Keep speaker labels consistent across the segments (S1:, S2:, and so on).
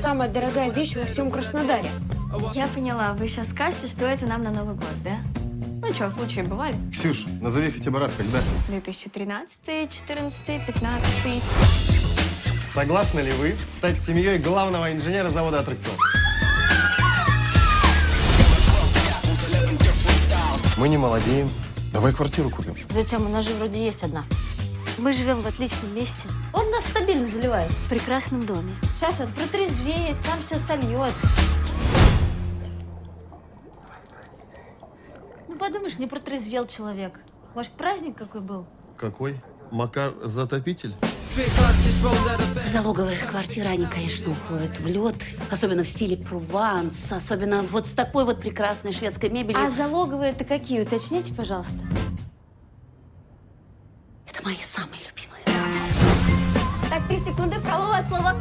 S1: Самая дорогая вещь во всем Краснодаре.
S2: Я поняла, вы сейчас скажете, что это нам на Новый год, да? Ну что, случаи бывали.
S3: Ксюш, назови хотя бы раз, когда.
S2: 2013, 14, 15.
S3: Согласны ли вы стать семьей главного инженера завода аттракцион? Мы не молодеем. Давай квартиру купим.
S4: Зачем? У нас же вроде есть одна. Мы живем в отличном месте,
S1: Он нас стабильно заливает.
S4: в прекрасном доме.
S1: Сейчас он протрезвеет, сам все сольет.
S4: Ну, подумаешь, не протрезвел человек. Может, праздник какой был?
S3: Какой? Макар затопитель?
S5: Залоговые квартиры, они, конечно, уходят в лед, особенно в стиле Прованс, особенно вот с такой вот прекрасной шведской мебелью.
S4: А залоговые это какие? Уточните, пожалуйста.
S5: Это мои самые любимые.
S2: Так, три секунды, Фролова от слова.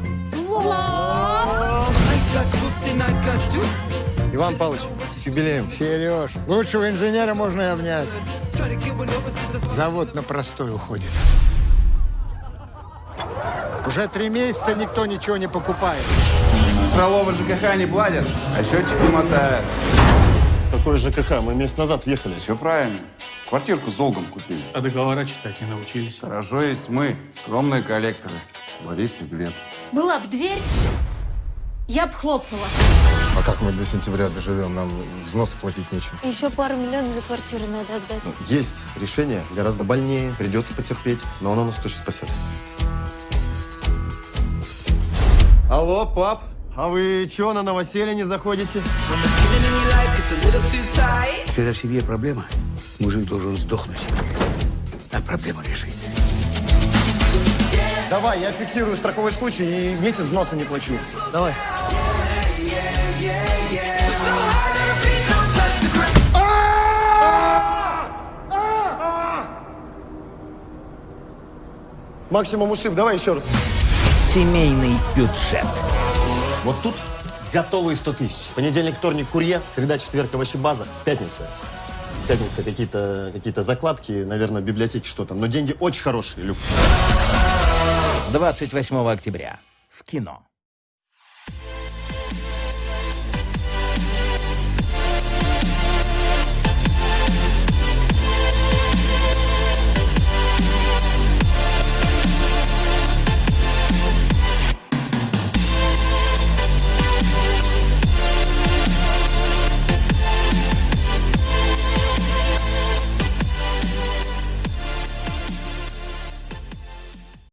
S3: Иван Павлович, с юбилеем.
S6: Сереж, лучшего инженера можно и обнять. Завод на простой уходит. Уже три месяца никто ничего не покупает.
S7: Фролова ЖКХ не платят, а счетчики мотают.
S3: Какой ЖКХ? Мы месяц назад въехали.
S7: Все правильно. Квартирку с долгом купили.
S8: А договора читать не научились.
S7: Хорошо есть мы, скромные коллекторы. Борис и Глеб.
S4: Была б дверь, я б хлопнула.
S3: А как мы до сентября доживем? Нам взносы платить нечем.
S4: Еще пару миллионов за квартиру надо отдать.
S3: Есть решение, гораздо больнее, придется потерпеть, но оно нас точно спасет. Алло, пап, а вы чего на новоселье не заходите?
S9: Когда в семье проблема, мужик должен сдохнуть, а проблему решить.
S3: Давай, я фиксирую страховой случай и месяц взноса не плачу. Давай. Максимум ушиб, давай еще раз.
S9: Семейный бюджет.
S3: Вот тут готовые 100 тысяч. Понедельник, вторник, курьер, среда, четверг, овощебаза, пятница. Пятница какие-то какие закладки, наверное, в библиотеке что там. Но деньги очень хорошие, Люк.
S9: 28 октября в кино.